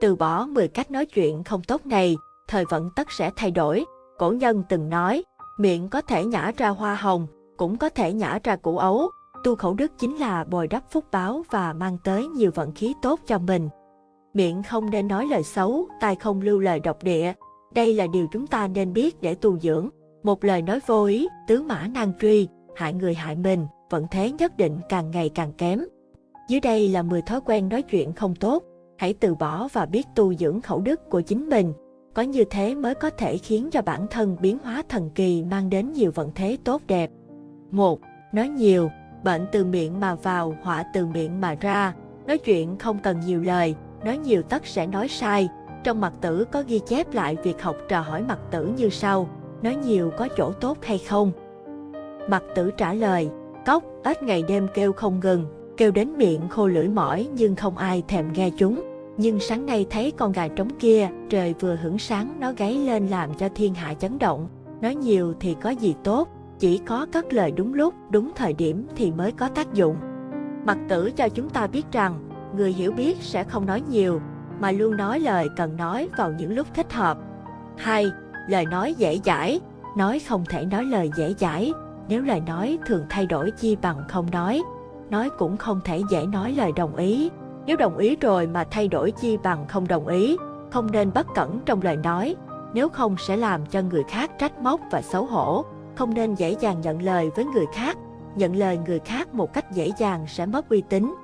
Từ bỏ 10 cách nói chuyện không tốt này, thời vận tất sẽ thay đổi. Cổ nhân từng nói, miệng có thể nhả ra hoa hồng, cũng có thể nhả ra củ ấu. Tu khẩu đức chính là bồi đắp phúc báo và mang tới nhiều vận khí tốt cho mình. Miệng không nên nói lời xấu, tai không lưu lời độc địa. Đây là điều chúng ta nên biết để tu dưỡng. Một lời nói vô ý, tứ mã nan truy, hại người hại mình, vận thế nhất định càng ngày càng kém. Dưới đây là 10 thói quen nói chuyện không tốt. Hãy từ bỏ và biết tu dưỡng khẩu đức của chính mình. Có như thế mới có thể khiến cho bản thân biến hóa thần kỳ mang đến nhiều vận thế tốt đẹp. 1. Nói nhiều, bệnh từ miệng mà vào, họa từ miệng mà ra. Nói chuyện không cần nhiều lời, nói nhiều tất sẽ nói sai. Trong mặt tử có ghi chép lại việc học trò hỏi mặt tử như sau, nói nhiều có chỗ tốt hay không? Mặt tử trả lời, cốc, ếch ngày đêm kêu không ngừng, kêu đến miệng khô lưỡi mỏi nhưng không ai thèm nghe chúng. Nhưng sáng nay thấy con gà trống kia, trời vừa hưởng sáng nó gáy lên làm cho thiên hạ chấn động. Nói nhiều thì có gì tốt, chỉ có cất lời đúng lúc, đúng thời điểm thì mới có tác dụng. Mặt tử cho chúng ta biết rằng, người hiểu biết sẽ không nói nhiều, mà luôn nói lời cần nói vào những lúc thích hợp. 2. Lời nói dễ dãi, nói không thể nói lời dễ dãi, nếu lời nói thường thay đổi chi bằng không nói. Nói cũng không thể dễ nói lời đồng ý, nếu đồng ý rồi mà thay đổi chi bằng không đồng ý, không nên bất cẩn trong lời nói, nếu không sẽ làm cho người khác trách móc và xấu hổ. Không nên dễ dàng nhận lời với người khác, nhận lời người khác một cách dễ dàng sẽ mất uy tín.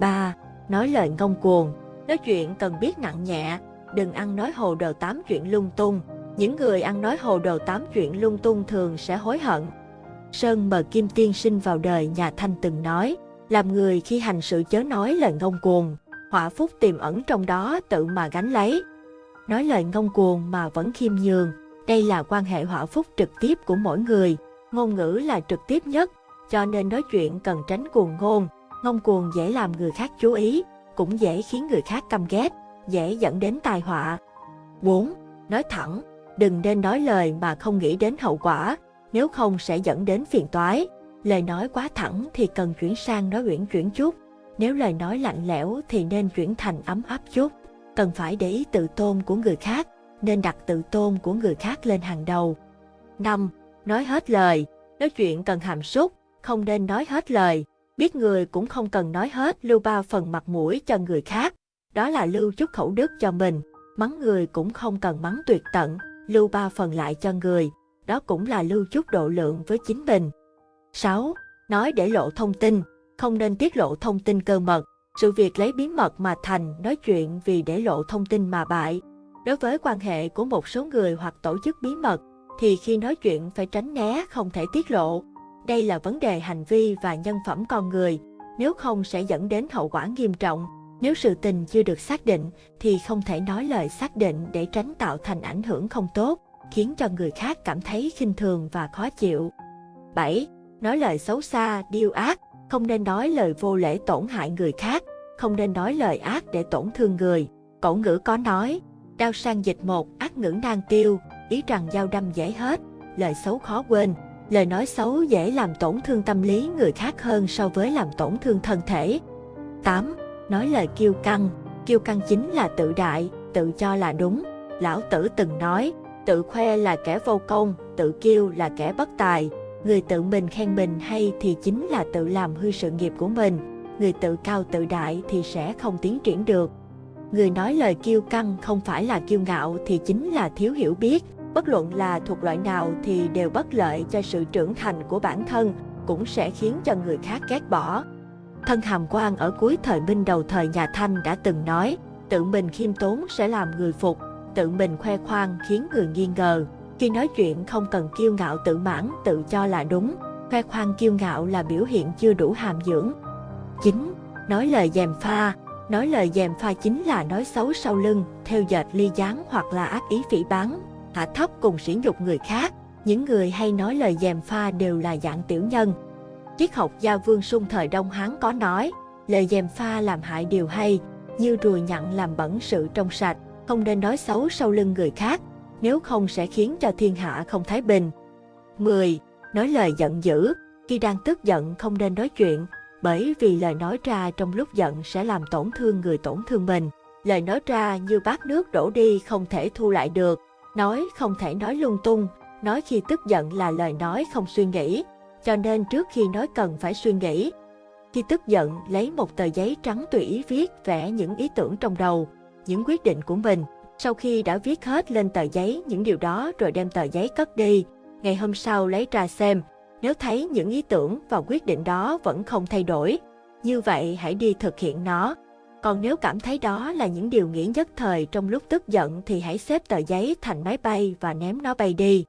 3. Nói lời ngông cuồng, nói chuyện cần biết nặng nhẹ, đừng ăn nói hồ đồ tám chuyện lung tung. Những người ăn nói hồ đồ tám chuyện lung tung thường sẽ hối hận. Sơn mờ Kim Tiên sinh vào đời nhà Thanh từng nói, làm người khi hành sự chớ nói lời ngông cuồng, họa phúc tiềm ẩn trong đó tự mà gánh lấy. Nói lời ngông cuồng mà vẫn khiêm nhường, đây là quan hệ họa phúc trực tiếp của mỗi người, ngôn ngữ là trực tiếp nhất, cho nên nói chuyện cần tránh cuồng ngôn, ngông cuồng dễ làm người khác chú ý, cũng dễ khiến người khác căm ghét, dễ dẫn đến tai họa. 4. Nói thẳng, đừng nên nói lời mà không nghĩ đến hậu quả, nếu không sẽ dẫn đến phiền toái. Lời nói quá thẳng thì cần chuyển sang nói uyển chuyển chút, nếu lời nói lạnh lẽo thì nên chuyển thành ấm áp chút. Cần phải để ý tự tôn của người khác, nên đặt tự tôn của người khác lên hàng đầu. 5. Nói hết lời, nói chuyện cần hàm xúc, không nên nói hết lời. Biết người cũng không cần nói hết lưu ba phần mặt mũi cho người khác, đó là lưu chút khẩu đức cho mình. Mắng người cũng không cần mắng tuyệt tận, lưu ba phần lại cho người, đó cũng là lưu chút độ lượng với chính mình. 6. Nói để lộ thông tin, không nên tiết lộ thông tin cơ mật. Sự việc lấy bí mật mà thành, nói chuyện vì để lộ thông tin mà bại. Đối với quan hệ của một số người hoặc tổ chức bí mật, thì khi nói chuyện phải tránh né không thể tiết lộ. Đây là vấn đề hành vi và nhân phẩm con người, nếu không sẽ dẫn đến hậu quả nghiêm trọng. Nếu sự tình chưa được xác định thì không thể nói lời xác định để tránh tạo thành ảnh hưởng không tốt, khiến cho người khác cảm thấy khinh thường và khó chịu. 7. Nói lời xấu xa, điêu ác, không nên nói lời vô lễ tổn hại người khác, không nên nói lời ác để tổn thương người. Cổ ngữ có nói, đao sang dịch một, ác ngữ nan tiêu, ý rằng dao đâm dễ hết, lời xấu khó quên. Lời nói xấu dễ làm tổn thương tâm lý người khác hơn so với làm tổn thương thân thể. 8. Nói lời kiêu căng, kiêu căng chính là tự đại, tự cho là đúng. Lão Tử từng nói, tự khoe là kẻ vô công, tự kiêu là kẻ bất tài. Người tự mình khen mình hay thì chính là tự làm hư sự nghiệp của mình. Người tự cao tự đại thì sẽ không tiến triển được. Người nói lời kiêu căng không phải là kiêu ngạo thì chính là thiếu hiểu biết. Bất luận là thuộc loại nào thì đều bất lợi cho sự trưởng thành của bản thân, cũng sẽ khiến cho người khác ghét bỏ. Thân Hàm Quan ở cuối thời Minh đầu thời nhà Thanh đã từng nói, tự mình khiêm tốn sẽ làm người phục, tự mình khoe khoang khiến người nghi ngờ. Khi nói chuyện không cần kiêu ngạo tự mãn, tự cho là đúng, khoe khoang kiêu ngạo là biểu hiện chưa đủ hàm dưỡng. 9. Nói lời dèm pha Nói lời dèm pha chính là nói xấu sau lưng, theo dệt ly gián hoặc là ác ý phỉ báng, hạ thấp cùng sỉ nhục người khác. Những người hay nói lời dèm pha đều là dạng tiểu nhân. Triết học gia Vương Sung thời Đông Hán có nói, lời dèm pha làm hại điều hay, như rùi nhặn làm bẩn sự trong sạch, không nên nói xấu sau lưng người khác, nếu không sẽ khiến cho thiên hạ không thái bình. 10. Nói lời giận dữ, khi đang tức giận không nên nói chuyện, bởi vì lời nói ra trong lúc giận sẽ làm tổn thương người tổn thương mình. lời nói ra như bát nước đổ đi không thể thu lại được, nói không thể nói lung tung, nói khi tức giận là lời nói không suy nghĩ, cho nên trước khi nói cần phải suy nghĩ. Khi tức giận, lấy một tờ giấy trắng tùy ý viết vẽ những ý tưởng trong đầu, những quyết định của mình. Sau khi đã viết hết lên tờ giấy những điều đó rồi đem tờ giấy cất đi, ngày hôm sau lấy ra xem, nếu thấy những ý tưởng và quyết định đó vẫn không thay đổi, như vậy hãy đi thực hiện nó. Còn nếu cảm thấy đó là những điều nghĩ nhất thời trong lúc tức giận thì hãy xếp tờ giấy thành máy bay và ném nó bay đi.